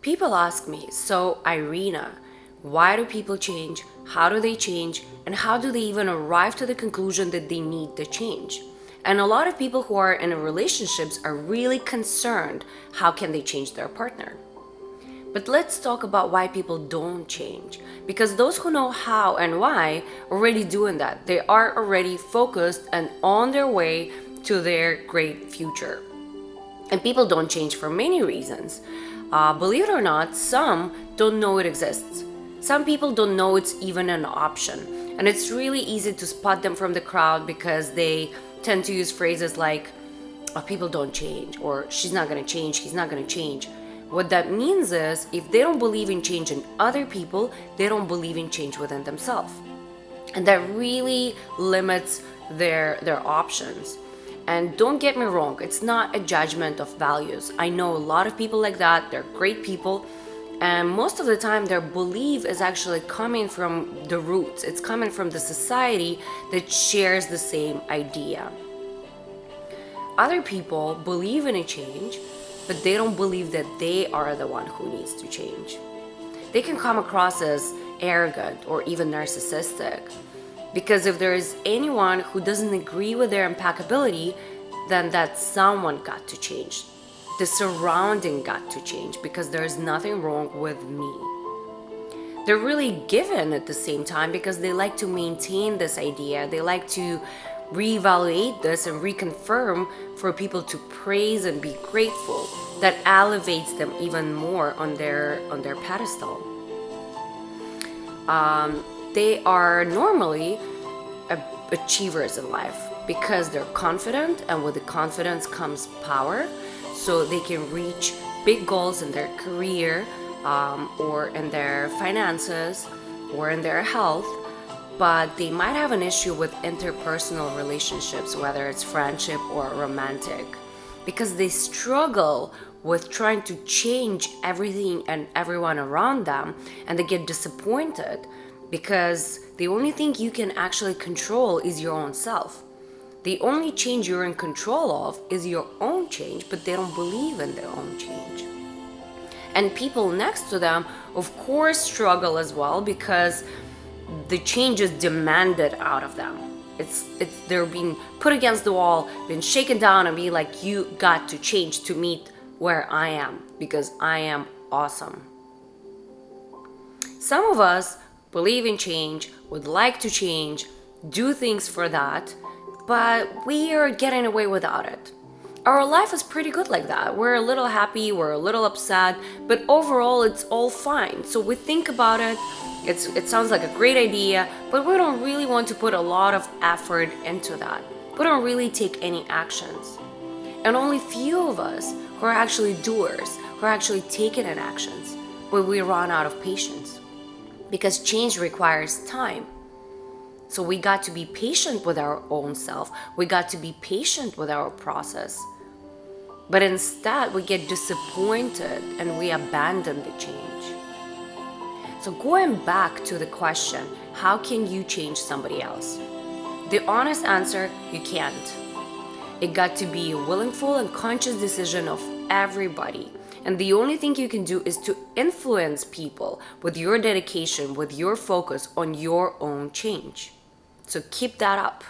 People ask me, so Irina, why do people change? How do they change? And how do they even arrive to the conclusion that they need the change? And a lot of people who are in relationships are really concerned how can they change their partner. But let's talk about why people don't change. Because those who know how and why are already doing that. They are already focused and on their way to their great future. And people don't change for many reasons. Uh, believe it or not, some don't know it exists. Some people don't know it's even an option. And it's really easy to spot them from the crowd because they tend to use phrases like, oh, people don't change, or she's not gonna change, he's not gonna change. What that means is, if they don't believe in change in other people, they don't believe in change within themselves. And that really limits their, their options. And don't get me wrong, it's not a judgment of values. I know a lot of people like that, they're great people, and most of the time their belief is actually coming from the roots. It's coming from the society that shares the same idea. Other people believe in a change, but they don't believe that they are the one who needs to change. They can come across as arrogant or even narcissistic because if there is anyone who doesn't agree with their impeccability, then that someone got to change. The surrounding got to change because there is nothing wrong with me. They're really given at the same time because they like to maintain this idea. They like to reevaluate this and reconfirm for people to praise and be grateful that elevates them even more on their on their pedestal um, they are normally achievers in life because they're confident and with the confidence comes power. So they can reach big goals in their career um, or in their finances or in their health but they might have an issue with interpersonal relationships whether it's friendship or romantic because they struggle with trying to change everything and everyone around them and they get disappointed because the only thing you can actually control is your own self. The only change you're in control of is your own change, but they don't believe in their own change. And people next to them, of course, struggle as well because the change is demanded out of them. It's, it's they're being put against the wall, being shaken down and be like, you got to change to meet where I am because I am awesome. Some of us believe in change, would like to change, do things for that, but we are getting away without it. Our life is pretty good like that. We're a little happy, we're a little upset, but overall it's all fine. So we think about it, it's, it sounds like a great idea, but we don't really want to put a lot of effort into that. We don't really take any actions. And only few of us who are actually doers, who are actually taking in actions, but we run out of patience because change requires time. So we got to be patient with our own self. We got to be patient with our process. But instead, we get disappointed and we abandon the change. So going back to the question, how can you change somebody else? The honest answer, you can't. It got to be a willful and conscious decision of everybody. And the only thing you can do is to influence people with your dedication, with your focus on your own change. So keep that up.